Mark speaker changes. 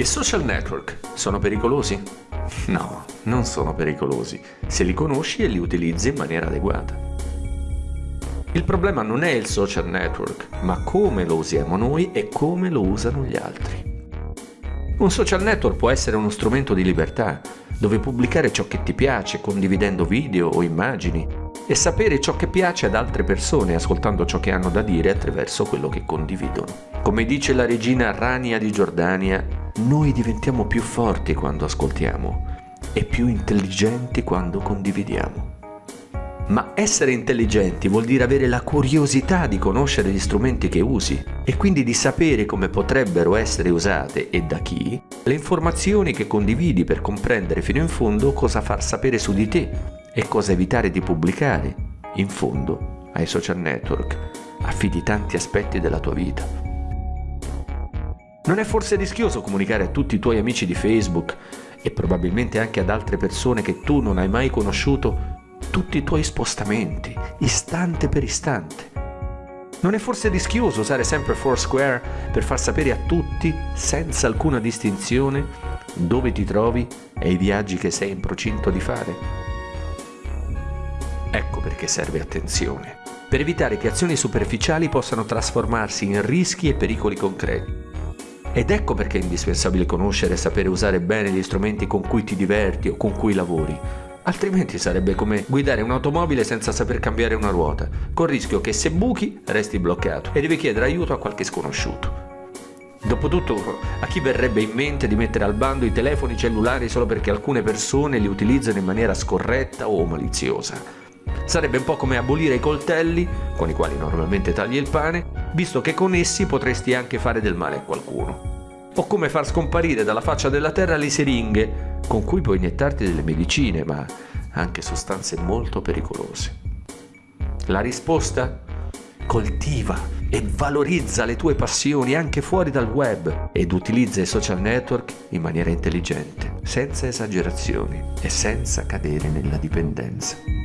Speaker 1: I social network sono pericolosi? No, non sono pericolosi, se li conosci e li utilizzi in maniera adeguata. Il problema non è il social network, ma come lo usiamo noi e come lo usano gli altri. Un social network può essere uno strumento di libertà, dove pubblicare ciò che ti piace, condividendo video o immagini, e sapere ciò che piace ad altre persone ascoltando ciò che hanno da dire attraverso quello che condividono. Come dice la regina Rania di Giordania, noi diventiamo più forti quando ascoltiamo e più intelligenti quando condividiamo. Ma essere intelligenti vuol dire avere la curiosità di conoscere gli strumenti che usi e quindi di sapere come potrebbero essere usate e da chi le informazioni che condividi per comprendere fino in fondo cosa far sapere su di te e cosa evitare di pubblicare. In fondo, ai social network affidi tanti aspetti della tua vita. Non è forse rischioso comunicare a tutti i tuoi amici di Facebook e probabilmente anche ad altre persone che tu non hai mai conosciuto tutti i tuoi spostamenti, istante per istante? Non è forse rischioso usare sempre Foursquare per far sapere a tutti, senza alcuna distinzione, dove ti trovi e i viaggi che sei in procinto di fare? Ecco perché serve attenzione, per evitare che azioni superficiali possano trasformarsi in rischi e pericoli concreti. Ed ecco perché è indispensabile conoscere e sapere usare bene gli strumenti con cui ti diverti o con cui lavori. Altrimenti sarebbe come guidare un'automobile senza saper cambiare una ruota, col rischio che se buchi resti bloccato e devi chiedere aiuto a qualche sconosciuto. Dopotutto, a chi verrebbe in mente di mettere al bando i telefoni cellulari solo perché alcune persone li utilizzano in maniera scorretta o maliziosa? Sarebbe un po' come abolire i coltelli, con i quali normalmente tagli il pane, visto che con essi potresti anche fare del male a qualcuno. O come far scomparire dalla faccia della terra le siringhe, con cui puoi iniettarti delle medicine, ma anche sostanze molto pericolose. La risposta? Coltiva e valorizza le tue passioni anche fuori dal web ed utilizza i social network in maniera intelligente, senza esagerazioni e senza cadere nella dipendenza.